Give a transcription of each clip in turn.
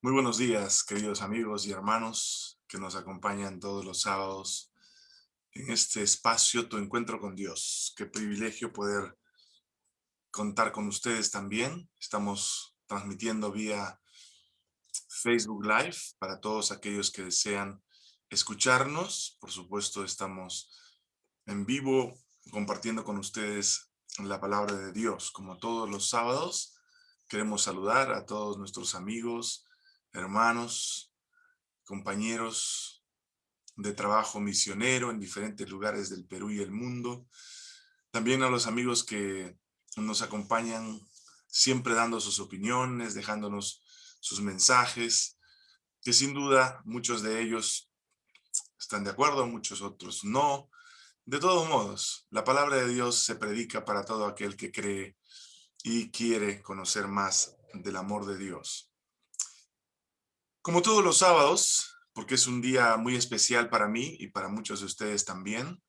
Muy buenos días, queridos amigos y hermanos que nos acompañan todos los sábados en este espacio, Tu Encuentro con Dios. Qué privilegio poder contar con ustedes también. Estamos transmitiendo vía Facebook Live para todos aquellos que desean escucharnos. Por supuesto, estamos en vivo compartiendo con ustedes la palabra de Dios. Como todos los sábados, queremos saludar a todos nuestros amigos, hermanos, compañeros de trabajo misionero en diferentes lugares del Perú y el mundo. También a los amigos que nos acompañan siempre dando sus opiniones, dejándonos sus mensajes, que sin duda muchos de ellos están de acuerdo, muchos otros no. De todos modos, la palabra de Dios se predica para todo aquel que cree y quiere conocer más del amor de Dios. Como todos los sábados, porque es un día muy especial para mí y para muchos de ustedes también,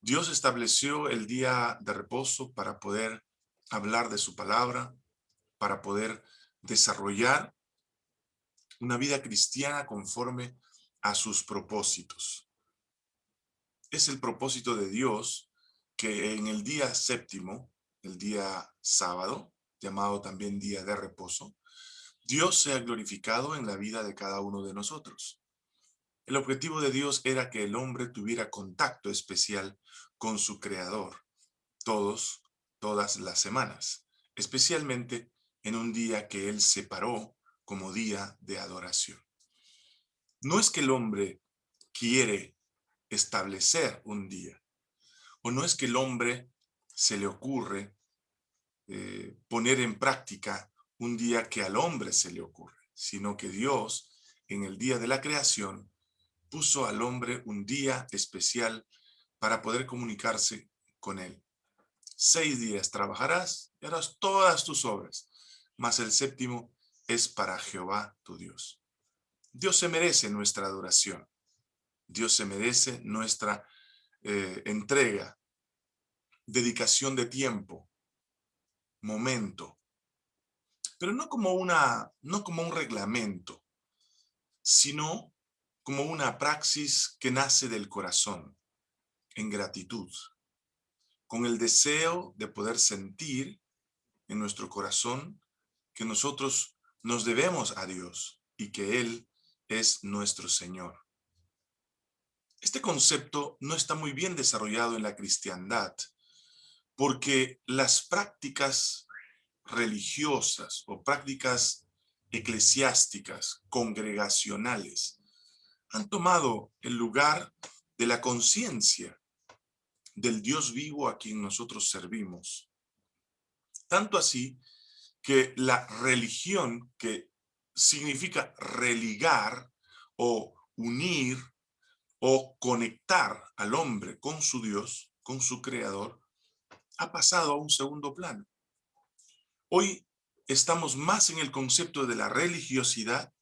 Dios estableció el día de reposo para poder hablar de su palabra, para poder desarrollar una vida cristiana conforme a sus propósitos. Es el propósito de Dios que en el día séptimo, el día sábado, llamado también día de reposo, Dios sea glorificado en la vida de cada uno de nosotros. El objetivo de Dios era que el hombre tuviera contacto especial con su Creador, todos, todas las semanas, especialmente en un día que Él separó como día de adoración. No es que el hombre quiere establecer un día, o no es que el hombre se le ocurre eh, poner en práctica un día que al hombre se le ocurre, sino que Dios, en el día de la creación, puso al hombre un día especial para poder comunicarse con él. Seis días trabajarás y harás todas tus obras, mas el séptimo es para Jehová tu Dios. Dios se merece nuestra adoración. Dios se merece nuestra eh, entrega, dedicación de tiempo, momento, pero no como, una, no como un reglamento, sino como una praxis que nace del corazón, en gratitud, con el deseo de poder sentir en nuestro corazón que nosotros nos debemos a Dios y que Él es nuestro Señor. Este concepto no está muy bien desarrollado en la cristiandad, porque las prácticas religiosas o prácticas eclesiásticas, congregacionales, han tomado el lugar de la conciencia del Dios vivo a quien nosotros servimos. Tanto así que la religión, que significa religar o unir o conectar al hombre con su Dios, con su Creador, ha pasado a un segundo plano. Hoy estamos más en el concepto de la religiosidad,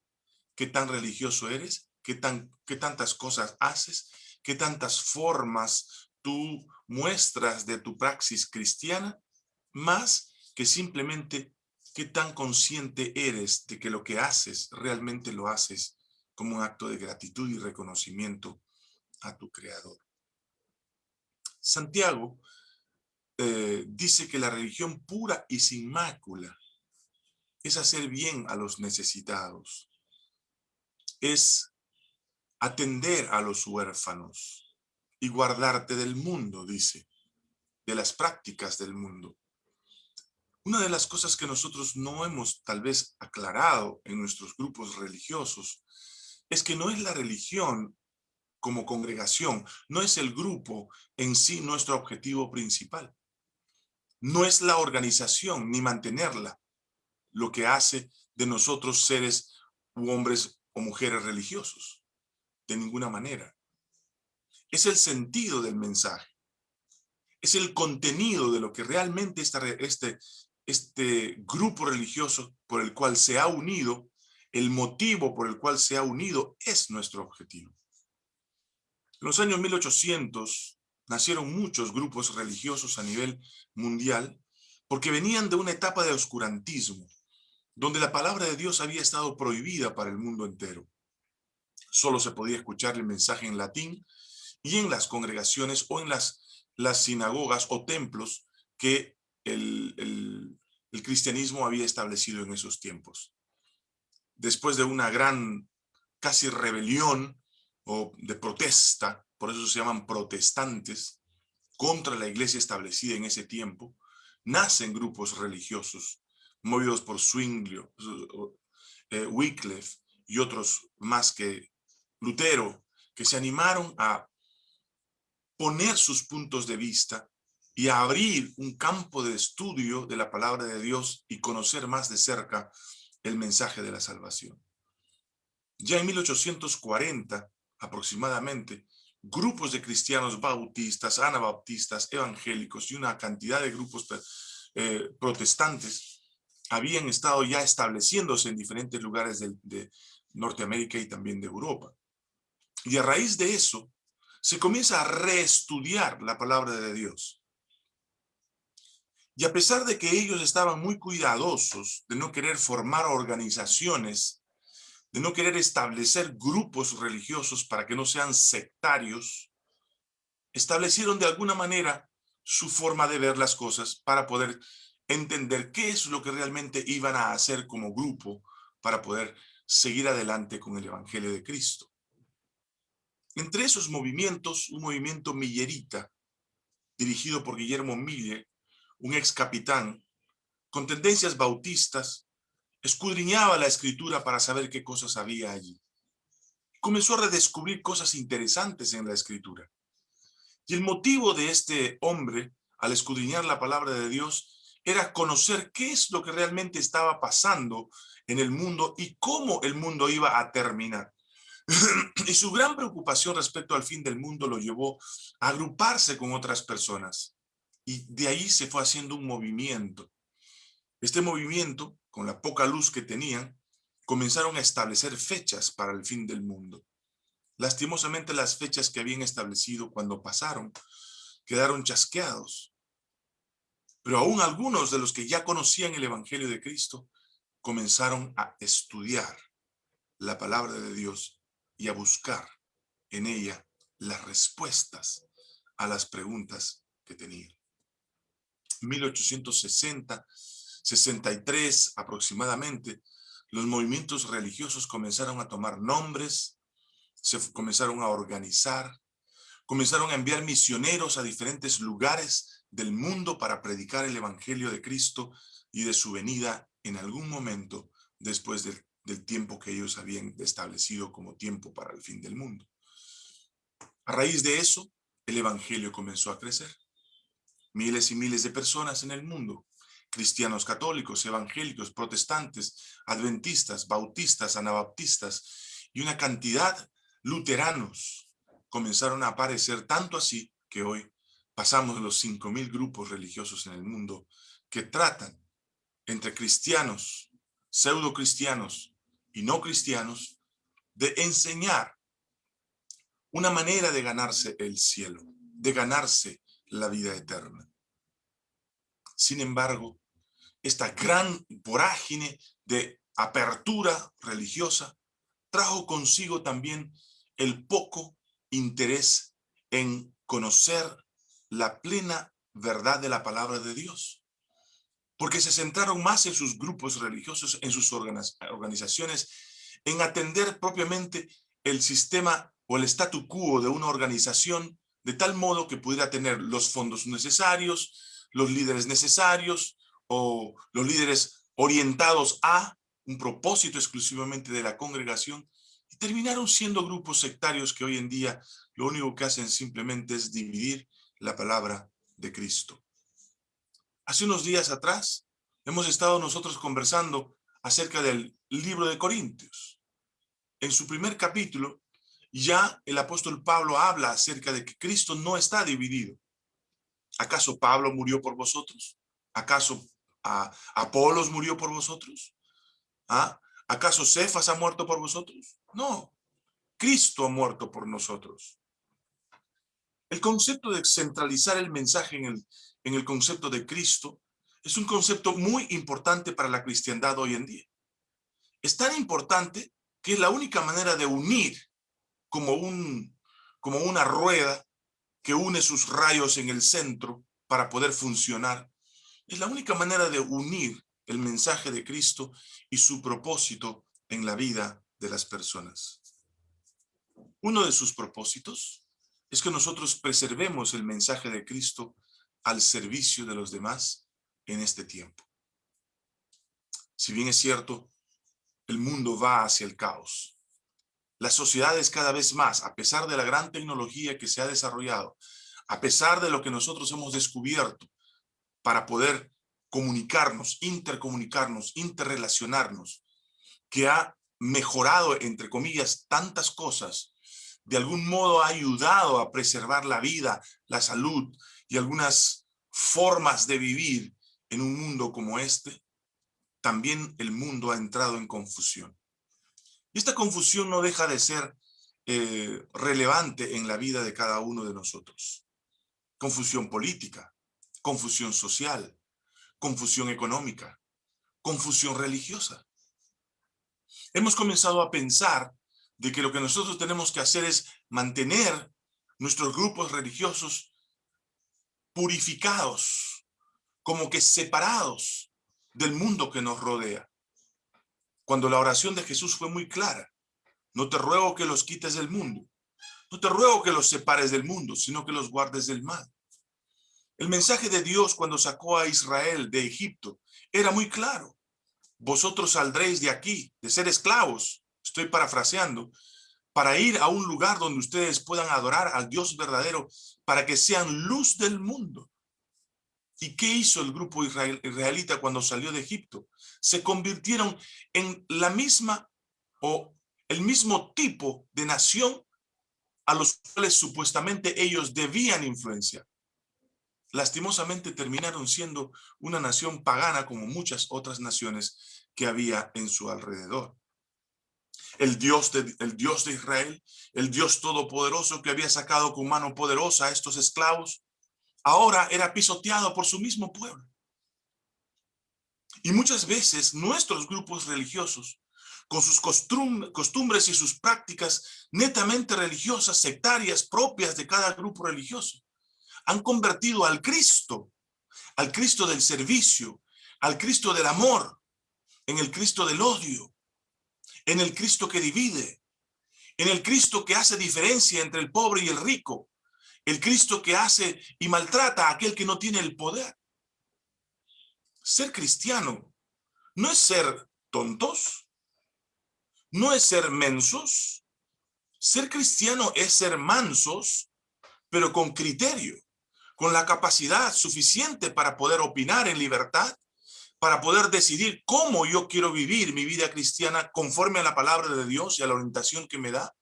qué tan religioso eres, qué, tan, qué tantas cosas haces, qué tantas formas tú muestras de tu praxis cristiana, más que simplemente qué tan consciente eres de que lo que haces realmente lo haces como un acto de gratitud y reconocimiento a tu Creador. Santiago eh, dice que la religión pura y sin mácula es hacer bien a los necesitados, es atender a los huérfanos y guardarte del mundo, dice, de las prácticas del mundo. Una de las cosas que nosotros no hemos tal vez aclarado en nuestros grupos religiosos es que no es la religión como congregación, no es el grupo en sí nuestro objetivo principal. No es la organización ni mantenerla lo que hace de nosotros seres u hombres o mujeres religiosos. De ninguna manera. Es el sentido del mensaje. Es el contenido de lo que realmente este, este grupo religioso por el cual se ha unido, el motivo por el cual se ha unido es nuestro objetivo. En los años 1800, nacieron muchos grupos religiosos a nivel mundial porque venían de una etapa de oscurantismo, donde la palabra de Dios había estado prohibida para el mundo entero. Solo se podía escuchar el mensaje en latín y en las congregaciones o en las, sinagogas o templos que el cristianismo había establecido en esos tiempos. Después de una gran casi rebelión o de protesta, por eso se llaman protestantes, contra la iglesia establecida en ese tiempo, nacen grupos religiosos movidos por Zwinglio, eh, Wycliffe y otros más que Lutero, que se animaron a poner sus puntos de vista y a abrir un campo de estudio de la palabra de Dios y conocer más de cerca el mensaje de la salvación. Ya en 1840, aproximadamente, grupos de cristianos bautistas, anabaptistas, evangélicos y una cantidad de grupos eh, protestantes habían estado ya estableciéndose en diferentes lugares de Norteamérica y también de Europa. Y a raíz de eso, se comienza a reestudiar la palabra de Dios. Y a pesar de que ellos estaban muy cuidadosos de no querer formar organizaciones, de no querer establecer grupos religiosos para que no sean sectarios, establecieron de alguna manera su forma de ver las cosas para poder entender qué es lo que realmente iban a hacer como grupo para poder seguir adelante con el Evangelio de Cristo. Entre esos movimientos, un movimiento millerita, dirigido por Guillermo Miller, un ex capitán, con tendencias bautistas, escudriñaba la escritura para saber qué cosas había allí. Comenzó a redescubrir cosas interesantes en la escritura. Y el motivo de este hombre, al escudriñar la palabra de Dios, era conocer qué es lo que realmente estaba pasando en el mundo y cómo el mundo iba a terminar. y su gran preocupación respecto al fin del mundo lo llevó a agruparse con otras personas. Y de ahí se fue haciendo un movimiento. Este movimiento, con la poca luz que tenían, comenzaron a establecer fechas para el fin del mundo. Lastimosamente las fechas que habían establecido cuando pasaron quedaron chasqueados pero aún algunos de los que ya conocían el Evangelio de Cristo comenzaron a estudiar la palabra de Dios y a buscar en ella las respuestas a las preguntas que tenían. 1860, 63 aproximadamente, los movimientos religiosos comenzaron a tomar nombres, se comenzaron a organizar, comenzaron a enviar misioneros a diferentes lugares del mundo para predicar el evangelio de Cristo y de su venida en algún momento después del, tiempo que ellos habían establecido como tiempo para el fin del mundo. A raíz de eso, el evangelio comenzó a crecer. Miles y miles de personas en el mundo, cristianos católicos, evangélicos, protestantes, adventistas, bautistas, anabaptistas y una cantidad luteranos comenzaron a aparecer tanto así que hoy pasamos los 5.000 grupos religiosos en el mundo que tratan entre cristianos, pseudo cristianos y no cristianos de enseñar una manera de ganarse el cielo, de ganarse la vida eterna. Sin embargo, esta gran vorágine de apertura religiosa trajo consigo también el poco interés en conocer la plena verdad de la palabra de Dios. Porque se centraron más en sus grupos religiosos, en sus organizaciones, en atender propiamente el sistema o el statu quo de una organización de tal modo que pudiera tener los fondos necesarios, los líderes necesarios o los líderes orientados a un propósito exclusivamente de la congregación y terminaron siendo grupos sectarios que hoy en día lo único que hacen simplemente es dividir la palabra de Cristo. Hace unos días atrás hemos estado nosotros conversando acerca del libro de Corintios. En su primer capítulo ya el apóstol Pablo habla acerca de que Cristo no está dividido. ¿Acaso Pablo murió por vosotros? ¿Acaso Apolos murió por vosotros? ¿Ah? ¿Acaso Cefas ha muerto por vosotros? No, Cristo ha muerto por nosotros. El concepto de centralizar el mensaje en el, en el concepto de Cristo es un concepto muy importante para la cristiandad hoy en día. Es tan importante que es la única manera de unir como, un, como una rueda que une sus rayos en el centro para poder funcionar. Es la única manera de unir el mensaje de Cristo y su propósito en la vida de las personas. Uno de sus propósitos es que nosotros preservemos el mensaje de Cristo al servicio de los demás en este tiempo. Si bien es cierto, el mundo va hacia el caos. Las sociedades cada vez más, a pesar de la gran tecnología que se ha desarrollado, a pesar de lo que nosotros hemos descubierto para poder comunicarnos, intercomunicarnos, interrelacionarnos, que ha mejorado, entre comillas, tantas cosas, de algún modo ha ayudado a preservar la vida, la salud y algunas formas de vivir en un mundo como este, también el mundo ha entrado en confusión. Y esta confusión no deja de ser eh, relevante en la vida de cada uno de nosotros. Confusión política, confusión social, confusión económica, confusión religiosa. Hemos comenzado a pensar de que lo que nosotros tenemos que hacer es mantener nuestros grupos religiosos purificados, como que separados del mundo que nos rodea. Cuando la oración de Jesús fue muy clara, no te ruego que los quites del mundo, no te ruego que los separes del mundo, sino que los guardes del mal. El mensaje de Dios cuando sacó a Israel de Egipto era muy claro. Vosotros saldréis de aquí, de ser esclavos, estoy parafraseando, para ir a un lugar donde ustedes puedan adorar al Dios verdadero, para que sean luz del mundo. ¿Y qué hizo el grupo israelita cuando salió de Egipto? Se convirtieron en la misma o el mismo tipo de nación a los cuales supuestamente ellos debían influenciar. Lastimosamente terminaron siendo una nación pagana como muchas otras naciones que había en su alrededor el Dios, de, Israel, el Dios todopoderoso que había sacado con mano poderosa a estos esclavos, ahora era pisoteado por su mismo pueblo. Y muchas veces nuestros grupos religiosos, con sus costumbres y sus prácticas netamente religiosas, sectarias, propias de cada grupo religioso, han convertido al Cristo, al Cristo del servicio, al Cristo del amor, en el Cristo del odio, en el Cristo que divide, en el Cristo que hace diferencia entre el pobre y el rico, el Cristo que hace y maltrata a aquel que no tiene el poder. Ser cristiano no es ser tontos, no es ser mensos. Ser cristiano es ser mansos, pero con criterio, con la capacidad suficiente para poder opinar en libertad, para poder decidir cómo yo quiero vivir mi vida cristiana conforme a la palabra de Dios y a la orientación que me da.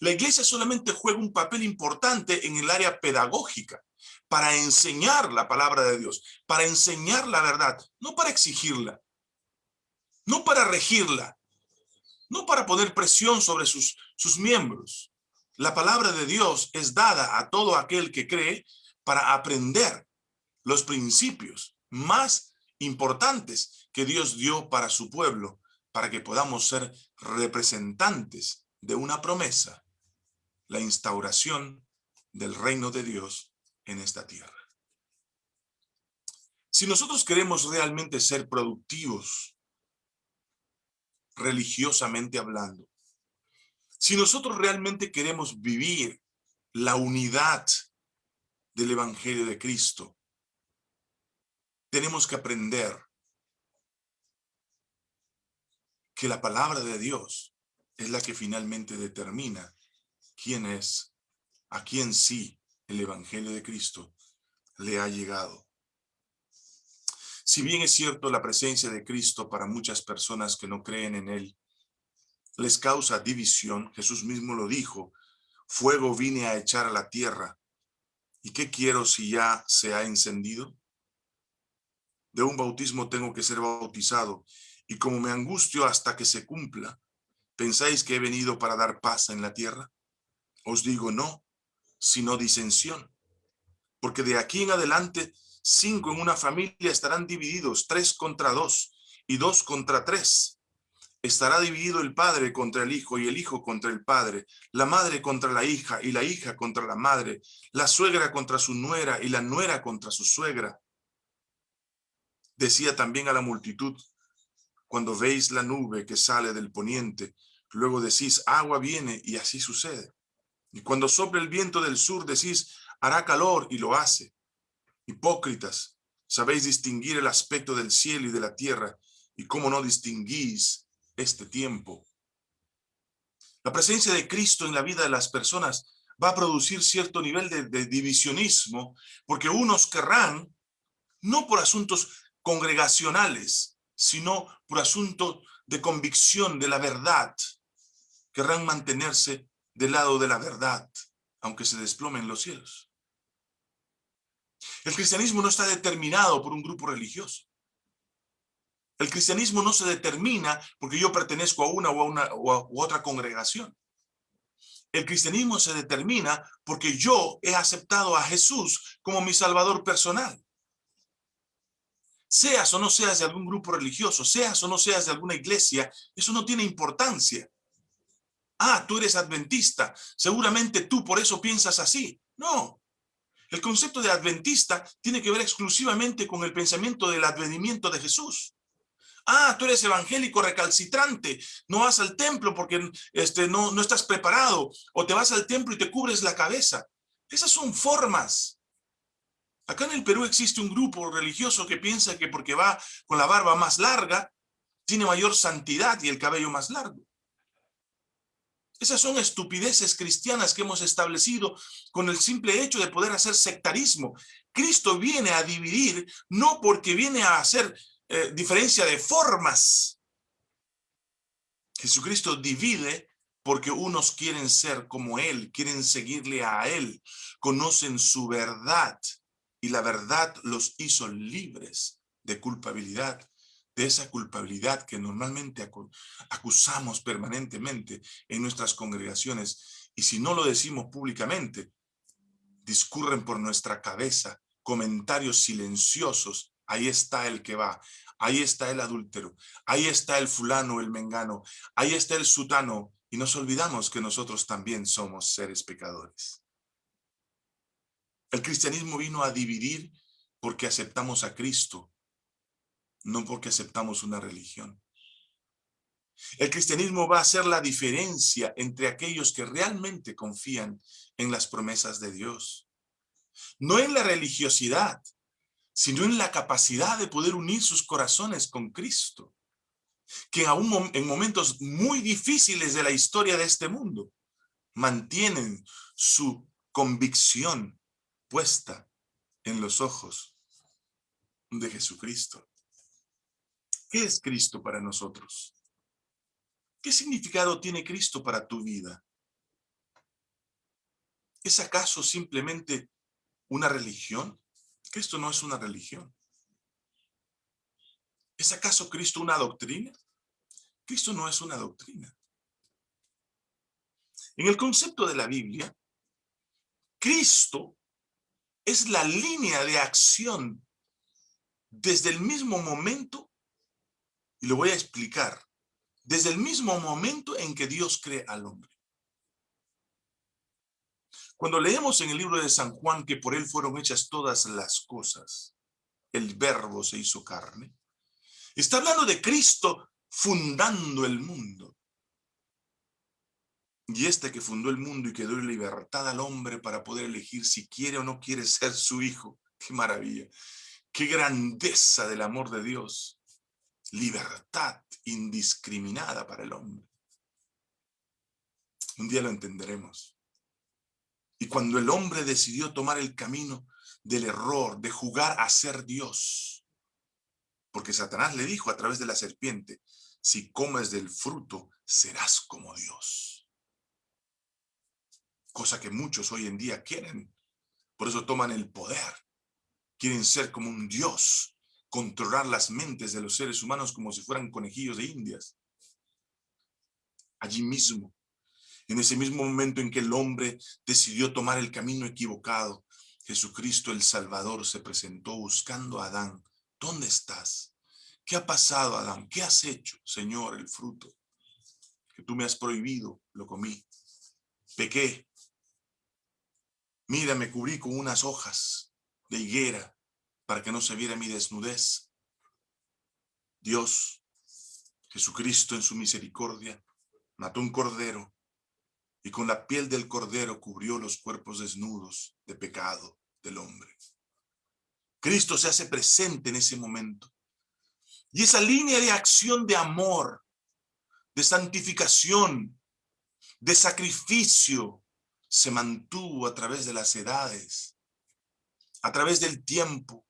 La iglesia solamente juega un papel importante en el área pedagógica, para enseñar la palabra de Dios, para enseñar la verdad, no para exigirla, no para regirla, no para poner presión sobre sus, sus miembros. La palabra de Dios es dada a todo aquel que cree para aprender los principios más importantes que Dios dio para su pueblo, para que podamos ser representantes de una promesa, la instauración del reino de Dios en esta tierra. Si nosotros queremos realmente ser productivos, religiosamente hablando, si nosotros realmente queremos vivir la unidad del Evangelio de Cristo, tenemos que aprender que la palabra de Dios es la que finalmente determina quién es, a quién sí el Evangelio de Cristo le ha llegado. Si bien es cierto la presencia de Cristo para muchas personas que no creen en Él, les causa división, Jesús mismo lo dijo, fuego vine a echar a la tierra, ¿y qué quiero si ya se ha encendido? de un bautismo tengo que ser bautizado, y como me angustio hasta que se cumpla, ¿pensáis que he venido para dar paz en la tierra? Os digo no, sino disensión. Porque de aquí en adelante cinco en una familia estarán divididos, tres contra dos y dos contra tres. Estará dividido el padre contra el hijo y el hijo contra el padre, la madre contra la hija y la hija contra la madre, la suegra contra su nuera y la nuera contra su suegra. Decía también a la multitud, cuando veis la nube que sale del poniente, luego decís, agua viene y así sucede. Y cuando sopla el viento del sur, decís, hará calor y lo hace. Hipócritas, sabéis distinguir el aspecto del cielo y de la tierra, y cómo no distinguís este tiempo. La presencia de Cristo en la vida de las personas va a producir cierto nivel de, de divisionismo, porque unos querrán, no por asuntos congregacionales, sino por asuntos de convicción de la verdad, querrán mantenerse del lado de la verdad, aunque se desplomen los cielos. El cristianismo no está determinado por un grupo religioso. El cristianismo no se determina porque yo pertenezco a una o a una u otra congregación. El cristianismo se determina porque yo he aceptado a Jesús como mi salvador personal. Seas o no seas de algún grupo religioso, seas o no seas de alguna iglesia, eso no tiene importancia. Ah, tú eres adventista, seguramente tú por eso piensas así. No, el concepto de adventista tiene que ver exclusivamente con el pensamiento del advenimiento de Jesús. Ah, tú eres evangélico recalcitrante, no vas al templo porque este, no, no estás preparado, o te vas al templo y te cubres la cabeza. Esas son formas. Acá en el Perú existe un grupo religioso que piensa que porque va con la barba más larga, tiene mayor santidad y el cabello más largo. Esas son estupideces cristianas que hemos establecido con el simple hecho de poder hacer sectarismo. Cristo viene a dividir, no porque viene a hacer eh, diferencia de formas. Jesucristo divide porque unos quieren ser como Él, quieren seguirle a Él, conocen su verdad y la verdad los hizo libres de culpabilidad, de esa culpabilidad que normalmente acusamos permanentemente en nuestras congregaciones y si no lo decimos públicamente, discurren por nuestra cabeza comentarios silenciosos, ahí está el que va, Ahí está el adúltero, ahí está el fulano, el mengano, ahí está el sutano, y nos olvidamos que nosotros también somos seres pecadores. El cristianismo vino a dividir porque aceptamos a Cristo, no porque aceptamos una religión. El cristianismo va a hacer la diferencia entre aquellos que realmente confían en las promesas de Dios. No en la religiosidad, sino en la capacidad de poder unir sus corazones con Cristo, que aún en momentos muy difíciles de la historia de este mundo, mantienen su convicción puesta en los ojos de Jesucristo. ¿Qué es Cristo para nosotros? ¿Qué significado tiene Cristo para tu vida? ¿Es acaso simplemente una religión? Cristo no es una religión. ¿Es acaso Cristo una doctrina? Cristo no es una doctrina. En el concepto de la Biblia, Cristo es la línea de acción desde el mismo momento, y lo voy a explicar, desde el mismo momento en que Dios cree al hombre. Cuando leemos en el libro de San Juan que por él fueron hechas todas las cosas, el verbo se hizo carne, está hablando de Cristo fundando el mundo. Y este que fundó el mundo y que dio libertad al hombre para poder elegir si quiere o no quiere ser su hijo. ¡Qué maravilla! ¡Qué grandeza del amor de Dios! Libertad indiscriminada para el hombre. Un día lo entenderemos. Y cuando el hombre decidió tomar el camino del error, de jugar a ser Dios, porque Satanás le dijo a través de la serpiente, si comes del fruto, serás como Dios. Cosa que muchos hoy en día quieren. Por eso toman el poder. Quieren ser como un Dios, controlar las mentes de los seres humanos como si fueran conejillos de indias. Allí mismo en ese mismo momento en que el hombre decidió tomar el camino equivocado, Jesucristo el Salvador se presentó buscando a Adán. ¿Dónde estás? ¿Qué ha pasado, Adán? ¿Qué has hecho, Señor, el fruto? Que tú me has prohibido, lo comí. Pequé. Mira, me cubrí con unas hojas de higuera para que no se viera mi desnudez. Dios, Jesucristo en su misericordia, mató un cordero y con la piel del cordero cubrió los cuerpos desnudos de pecado del hombre. Cristo se hace presente en ese momento. Y esa línea de acción de amor, de santificación, de sacrificio, se mantuvo a través de las edades, a través del tiempo.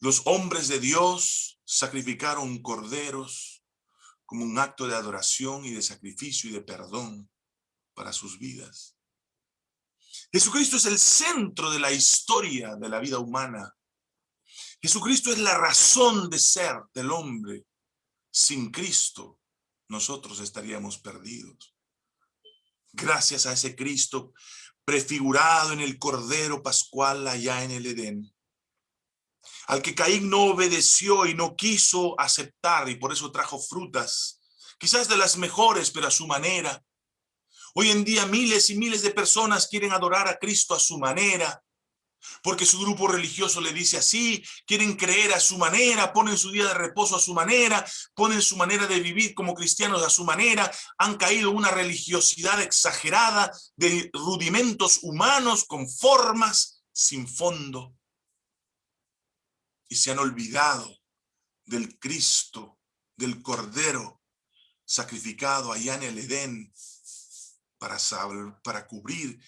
Los hombres de Dios sacrificaron corderos como un acto de adoración y de sacrificio y de perdón para sus vidas. Jesucristo es el centro de la historia de la vida humana. Jesucristo es la razón de ser del hombre. Sin Cristo, nosotros estaríamos perdidos. Gracias a ese Cristo prefigurado en el Cordero Pascual allá en el Edén, al que Caín no obedeció y no quiso aceptar y por eso trajo frutas, quizás de las mejores, pero a su manera, Hoy en día miles y miles de personas quieren adorar a Cristo a su manera, porque su grupo religioso le dice así, quieren creer a su manera, ponen su día de reposo a su manera, ponen su manera de vivir como cristianos a su manera, han caído una religiosidad exagerada de rudimentos humanos con formas sin fondo. Y se han olvidado del Cristo, del Cordero sacrificado allá en el Edén, para, para cubrir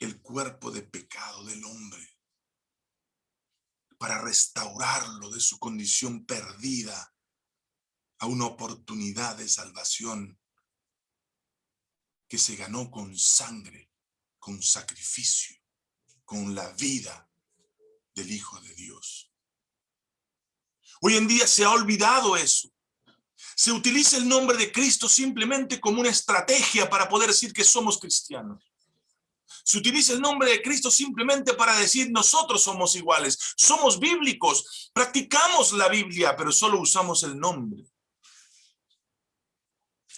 el cuerpo de pecado del hombre, para restaurarlo de su condición perdida a una oportunidad de salvación que se ganó con sangre, con sacrificio, con la vida del Hijo de Dios. Hoy en día se ha olvidado eso se utiliza el nombre de Cristo simplemente como una estrategia para poder decir que somos cristianos. Se utiliza el nombre de Cristo simplemente para decir nosotros somos iguales, somos bíblicos, practicamos la Biblia, pero solo usamos el nombre.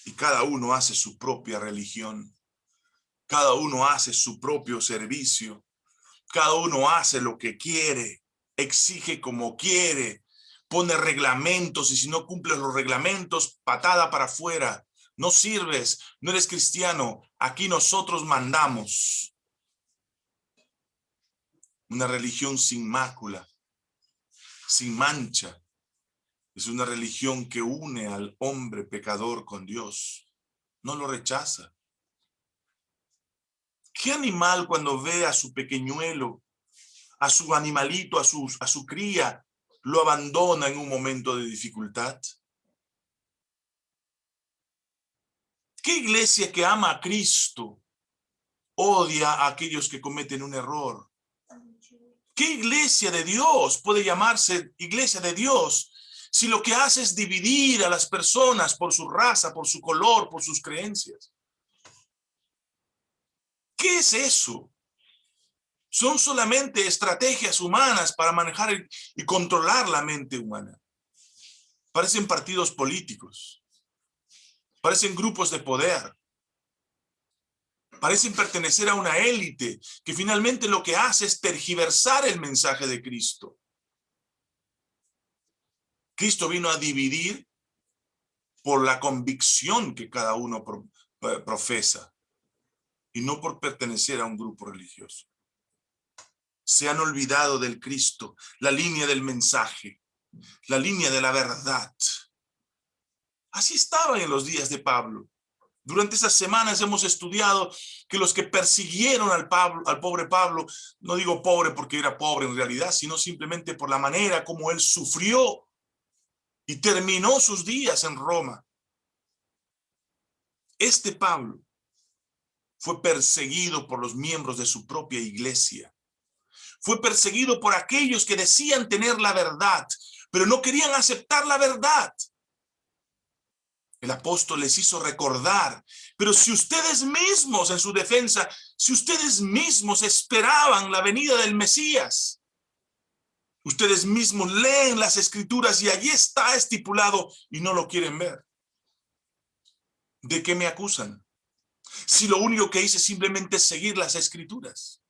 Y cada uno hace su propia religión, cada uno hace su propio servicio, cada uno hace lo que quiere, exige como quiere, pone reglamentos y si no cumples los reglamentos, patada para afuera. No sirves, no eres cristiano, aquí nosotros mandamos. Una religión sin mácula, sin mancha. Es una religión que une al hombre pecador con Dios. No lo rechaza. ¿Qué animal cuando ve a su pequeñuelo, a su animalito, a su, a su cría, lo abandona en un momento de dificultad? ¿Qué iglesia que ama a Cristo odia a aquellos que cometen un error? ¿Qué iglesia de Dios puede llamarse iglesia de Dios si lo que hace es dividir a las personas por su raza, por su color, por sus creencias? ¿Qué es eso? Son solamente estrategias humanas para manejar y controlar la mente humana. Parecen partidos políticos, parecen grupos de poder, parecen pertenecer a una élite que finalmente lo que hace es tergiversar el mensaje de Cristo. Cristo vino a dividir por la convicción que cada uno profesa y no por pertenecer a un grupo religioso se han olvidado del Cristo, la línea del mensaje, la línea de la verdad. Así estaba en los días de Pablo. Durante esas semanas hemos estudiado que los que persiguieron al, Pablo, al pobre Pablo, no digo pobre porque era pobre en realidad, sino simplemente por la manera como él sufrió y terminó sus días en Roma. Este Pablo fue perseguido por los miembros de su propia iglesia fue perseguido por aquellos que decían tener la verdad, pero no querían aceptar la verdad. El apóstol les hizo recordar, pero si ustedes mismos en su defensa, si ustedes mismos esperaban la venida del Mesías, ustedes mismos leen las escrituras y allí está estipulado y no lo quieren ver. ¿De qué me acusan? Si lo único que hice simplemente es seguir las escrituras.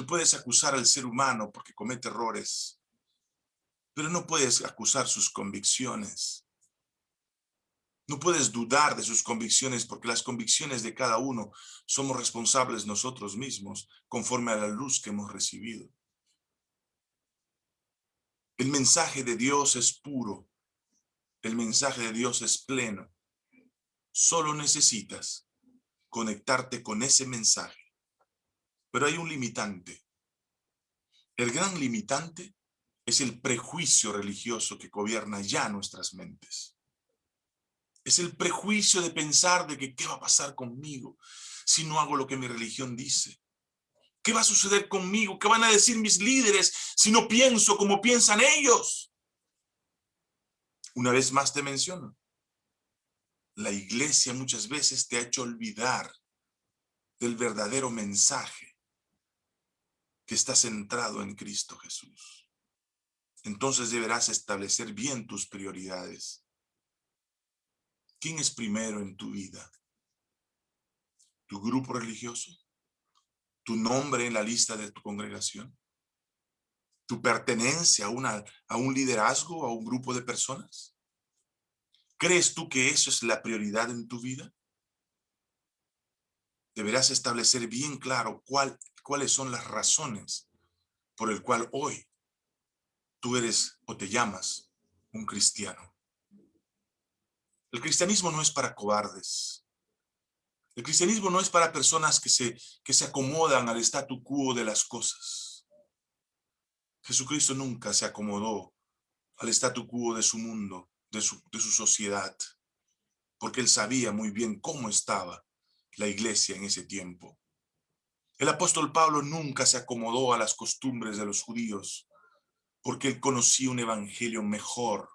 Tú puedes acusar al ser humano porque comete errores, pero no puedes acusar sus convicciones. No puedes dudar de sus convicciones porque las convicciones de cada uno somos responsables nosotros mismos conforme a la luz que hemos recibido. El mensaje de Dios es puro. El mensaje de Dios es pleno. Solo necesitas conectarte con ese mensaje. Pero hay un limitante. El gran limitante es el prejuicio religioso que gobierna ya nuestras mentes. Es el prejuicio de pensar de que qué va a pasar conmigo si no hago lo que mi religión dice. ¿Qué va a suceder conmigo? ¿Qué van a decir mis líderes si no pienso como piensan ellos? Una vez más te menciono. La iglesia muchas veces te ha hecho olvidar del verdadero mensaje que está centrado en Cristo Jesús. Entonces deberás establecer bien tus prioridades. ¿Quién es primero en tu vida? ¿Tu grupo religioso? ¿Tu nombre en la lista de tu congregación? ¿Tu pertenencia a, una, a un liderazgo, a un grupo de personas? ¿Crees tú que eso es la prioridad en tu vida? Deberás establecer bien claro cuál, cuáles son las razones por el cual hoy tú eres o te llamas un cristiano. El cristianismo no es para cobardes. El cristianismo no es para personas que se, que se acomodan al statu quo de las cosas. Jesucristo nunca se acomodó al statu quo de su mundo, de su, de su sociedad, porque él sabía muy bien cómo estaba la iglesia en ese tiempo. El apóstol Pablo nunca se acomodó a las costumbres de los judíos, porque él conocía un evangelio mejor,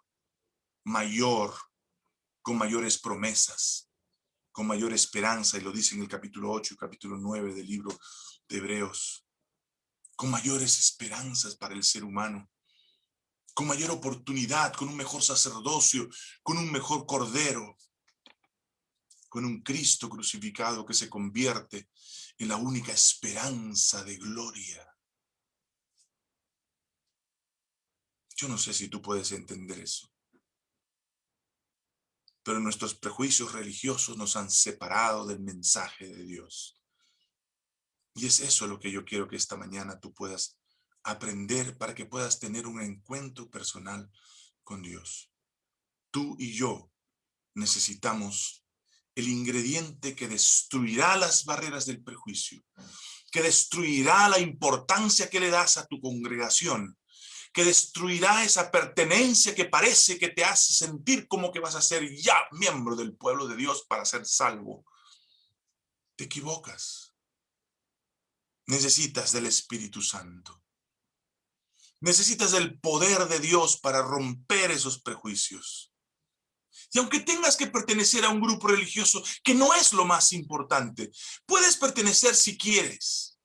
mayor, con mayores promesas, con mayor esperanza, y lo dice en el capítulo 8 y capítulo 9 del libro de Hebreos, con mayores esperanzas para el ser humano, con mayor oportunidad, con un mejor sacerdocio, con un mejor cordero, con un Cristo crucificado que se convierte en la única esperanza de gloria. Yo no sé si tú puedes entender eso pero nuestros prejuicios religiosos nos han separado del mensaje de Dios. Y es eso lo que yo quiero que esta mañana tú puedas aprender para que puedas tener un encuentro personal con Dios. Tú y yo necesitamos el ingrediente que destruirá las barreras del prejuicio, que destruirá la importancia que le das a tu congregación, que destruirá esa pertenencia que parece que te hace sentir como que vas a ser ya miembro del pueblo de Dios para ser salvo. Te equivocas. Necesitas del Espíritu Santo. Necesitas del poder de Dios para romper esos prejuicios. Y aunque tengas que pertenecer a un grupo religioso, que no es lo más importante, puedes pertenecer si quieres,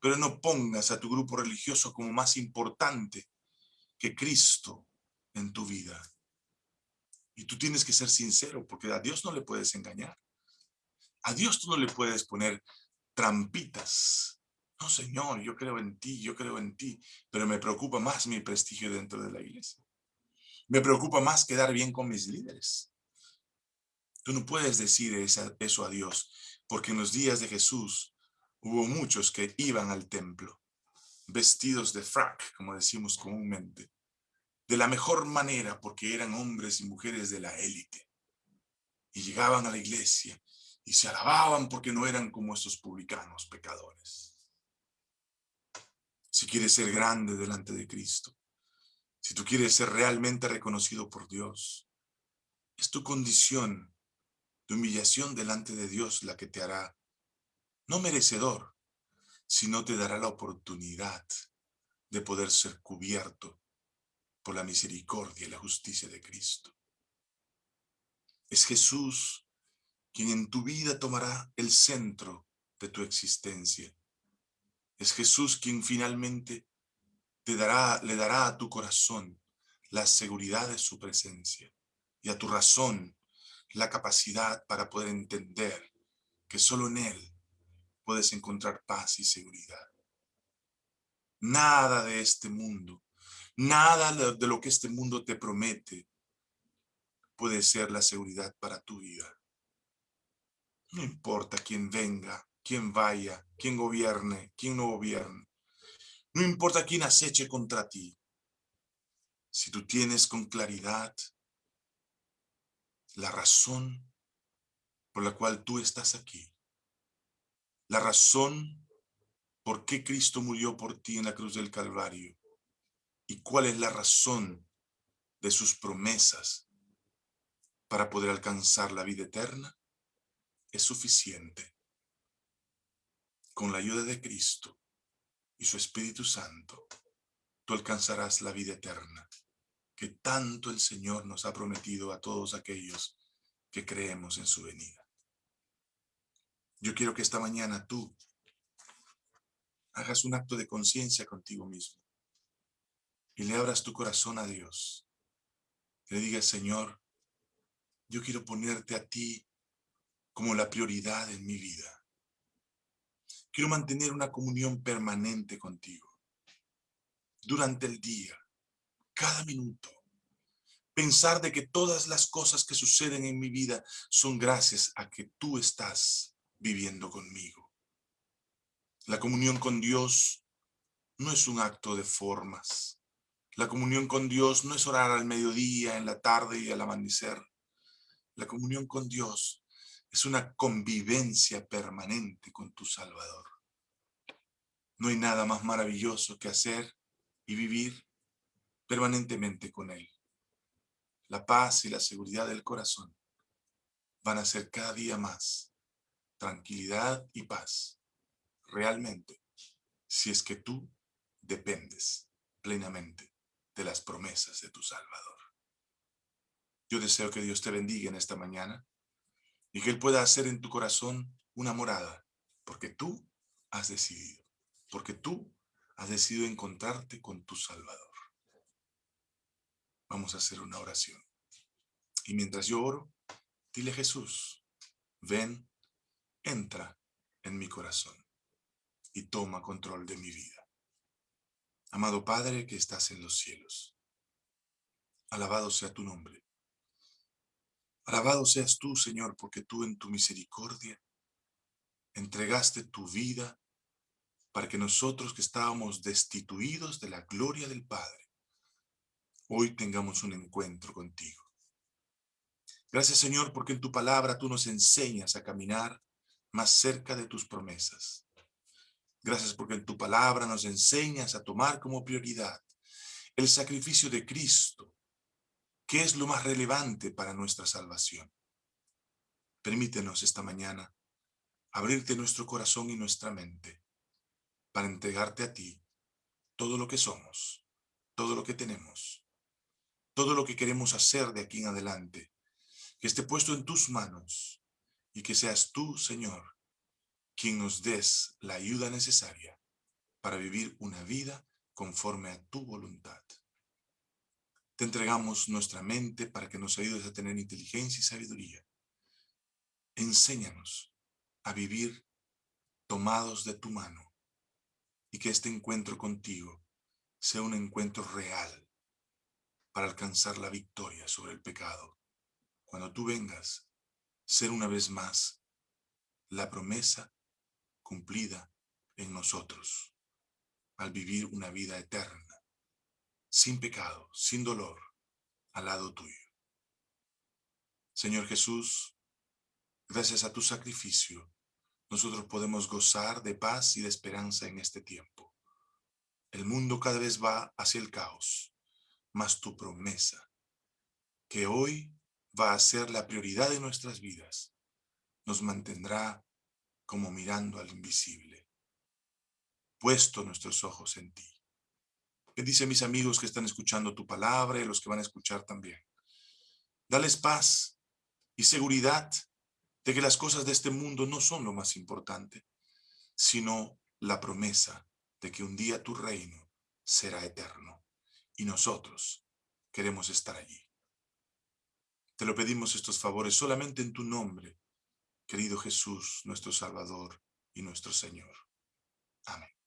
pero no pongas a tu grupo religioso como más importante que Cristo en tu vida. Y tú tienes que ser sincero, porque a Dios no le puedes engañar. A Dios tú no le puedes poner trampitas. No, Señor, yo creo en ti, yo creo en ti, pero me preocupa más mi prestigio dentro de la iglesia. Me preocupa más quedar bien con mis líderes. Tú no puedes decir eso a Dios, porque en los días de Jesús hubo muchos que iban al templo vestidos de frac, como decimos comúnmente, de la mejor manera porque eran hombres y mujeres de la élite. Y llegaban a la iglesia y se alababan porque no eran como estos publicanos pecadores. Si quieres ser grande delante de Cristo, si tú quieres ser realmente reconocido por Dios, es tu condición de humillación delante de Dios la que te hará no merecedor, sino te dará la oportunidad de poder ser cubierto por la misericordia y la justicia de Cristo. Es Jesús quien en tu vida tomará el centro de tu existencia. Es Jesús quien finalmente te dará, le dará a tu corazón la seguridad de su presencia y a tu razón la capacidad para poder entender que solo en Él puedes encontrar paz y seguridad. Nada de este mundo, nada de lo que este mundo te promete puede ser la seguridad para tu vida. No importa quién venga, quién vaya, quién gobierne, quién no gobierne. No importa quién aceche contra ti. Si tú tienes con claridad la razón por la cual tú estás aquí, la razón por qué Cristo murió por ti en la cruz del Calvario y cuál es la razón de sus promesas para poder alcanzar la vida eterna, es suficiente. Con la ayuda de Cristo y su Espíritu Santo, tú alcanzarás la vida eterna que tanto el Señor nos ha prometido a todos aquellos que creemos en su venida. Yo quiero que esta mañana tú hagas un acto de conciencia contigo mismo y le abras tu corazón a Dios. Le digas, Señor, yo quiero ponerte a ti como la prioridad en mi vida. Quiero mantener una comunión permanente contigo. Durante el día, cada minuto. Pensar de que todas las cosas que suceden en mi vida son gracias a que tú estás viviendo conmigo. La comunión con Dios no es un acto de formas. La comunión con Dios no es orar al mediodía, en la tarde y al amanecer. La comunión con Dios es una convivencia permanente con tu Salvador. No hay nada más maravilloso que hacer y vivir permanentemente con Él. La paz y la seguridad del corazón van a ser cada día más tranquilidad y paz, realmente, si es que tú dependes plenamente de las promesas de tu Salvador. Yo deseo que Dios te bendiga en esta mañana y que Él pueda hacer en tu corazón una morada, porque tú has decidido, porque tú has decidido encontrarte con tu Salvador. Vamos a hacer una oración. Y mientras yo oro, dile Jesús, ven, entra en mi corazón y toma control de mi vida. Amado Padre que estás en los cielos, alabado sea tu nombre. Alabado seas tú, Señor, porque tú en tu misericordia entregaste tu vida para que nosotros que estábamos destituidos de la gloria del Padre, hoy tengamos un encuentro contigo. Gracias, Señor, porque en tu palabra tú nos enseñas a caminar más cerca de tus promesas. Gracias porque en tu palabra nos enseñas a tomar como prioridad el sacrificio de Cristo, que es lo más relevante para nuestra salvación. Permítenos esta mañana abrirte nuestro corazón y nuestra mente para entregarte a ti todo lo que somos, todo lo que tenemos, todo lo que queremos hacer de aquí en adelante, que esté puesto en tus manos y que seas tú, Señor, quien nos des la ayuda necesaria para vivir una vida conforme a tu voluntad. Te entregamos nuestra mente para que nos ayudes a tener inteligencia y sabiduría. Enséñanos a vivir tomados de tu mano y que este encuentro contigo sea un encuentro real para alcanzar la victoria sobre el pecado. Cuando tú vengas, ser una vez más la promesa cumplida en nosotros al vivir una vida eterna, sin pecado, sin dolor, al lado tuyo. Señor Jesús, gracias a tu sacrificio, nosotros podemos gozar de paz y de esperanza en este tiempo. El mundo cada vez va hacia el caos más tu promesa, que hoy va a ser la prioridad de nuestras vidas, nos mantendrá como mirando al invisible, puesto nuestros ojos en ti. Bendice a mis amigos que están escuchando tu palabra y los que van a escuchar también. Dales paz, y seguridad de que las cosas de este mundo no son lo más importante, sino la promesa de que un día tu reino será eterno y nosotros queremos estar allí. Te lo pedimos estos favores solamente en tu nombre, querido Jesús, nuestro Salvador y nuestro Señor. Amén.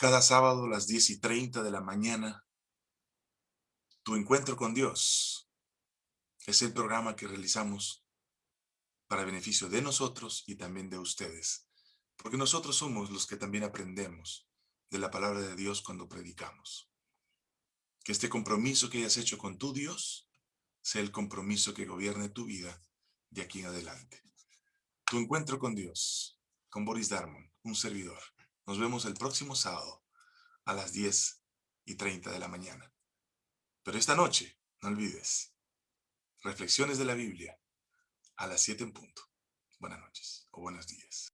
Cada sábado a las 10 y 30 de la mañana, tu encuentro con Dios es el programa que realizamos para beneficio de nosotros y también de ustedes. Porque nosotros somos los que también aprendemos de la palabra de Dios cuando predicamos. Que este compromiso que hayas hecho con tu Dios sea el compromiso que gobierne tu vida de aquí en adelante. Tu encuentro con Dios, con Boris Darmon, un servidor. Nos vemos el próximo sábado a las 10 y 30 de la mañana. Pero esta noche, no olvides, reflexiones de la Biblia a las 7 en punto. Buenas noches o buenos días.